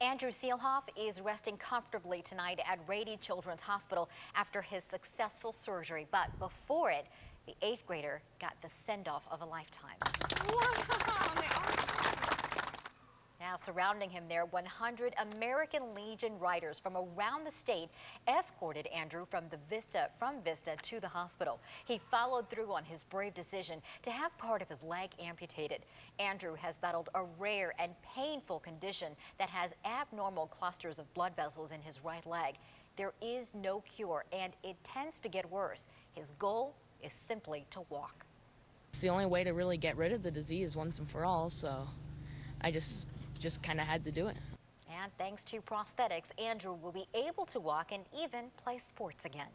Andrew Seelhoff is resting comfortably tonight at Rady Children's Hospital after his successful surgery. But before it, the eighth grader got the send-off of a lifetime. Now surrounding him there, 100 American Legion riders from around the state escorted Andrew from the Vista from Vista to the hospital. He followed through on his brave decision to have part of his leg amputated. Andrew has battled a rare and painful condition that has abnormal clusters of blood vessels in his right leg. There is no cure and it tends to get worse. His goal is simply to walk. It's the only way to really get rid of the disease once and for all, so I just just kind of had to do it. And thanks to prosthetics, Andrew will be able to walk and even play sports again.